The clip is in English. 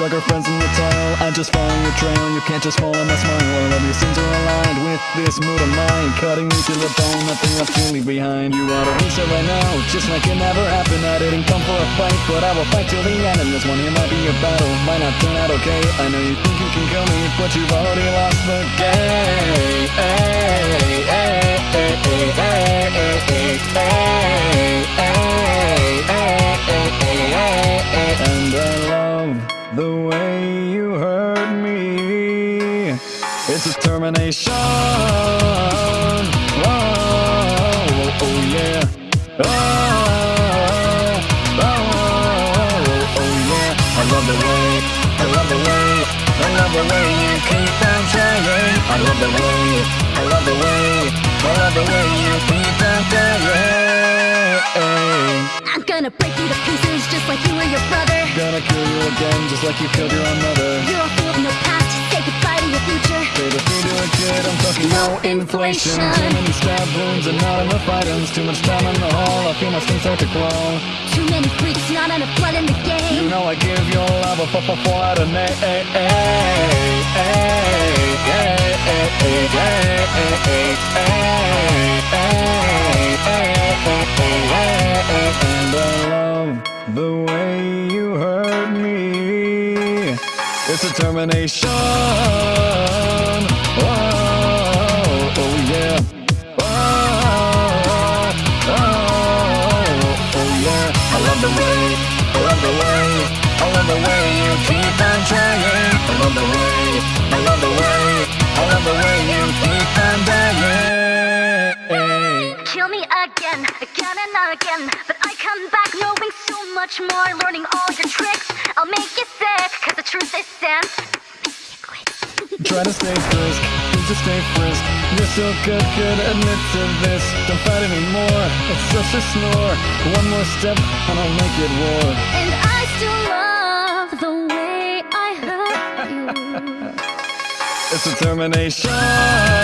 drug her friends in the toil I just follow your trail, you can't just follow my smile. All of your sins are aligned with this mood of mine. Cutting me to the bone, nothing left to leave behind. You ought to reset right now, just like it never happened. I didn't come for a fight, but I will fight till the end. And this one here might be a battle, might not turn out okay. I know you think you can kill me, but you've already lost the game. hey, hey, hey, It's determination oh, oh, oh yeah. Oh, oh, oh, oh yeah. I love the way, I love the way I love the way you keep on trying I love the way, I love the way I love the way you keep on trying I'm gonna break you to pieces just like you were your brother. Gonna kill you again just like you killed your own mother. You're a fool of no past, say goodbye to your future Baby, feed to a kid, I'm talking no inflation Too many stab wounds and not enough items Too much time in the hall, I feel my skin start to crawl Too many freaks, not enough blood in the game You know I give your love a out of eight, eight, eight, eight, eight, eight, eight, eight, And It's determination. Oh, oh yeah. Oh, oh, yeah. I love the way, I love the way I love the way you keep on trying. I love the way, I love the way I love the way you keep on Kill me again, again and again But I come back knowing so much more Learning all your tricks, Try to stay frisk, just stay frisk. You're so good, good, admit to this Don't fight anymore, it's just a snore. One more step and I'll make it war And I still love the way I hurt you. It's determination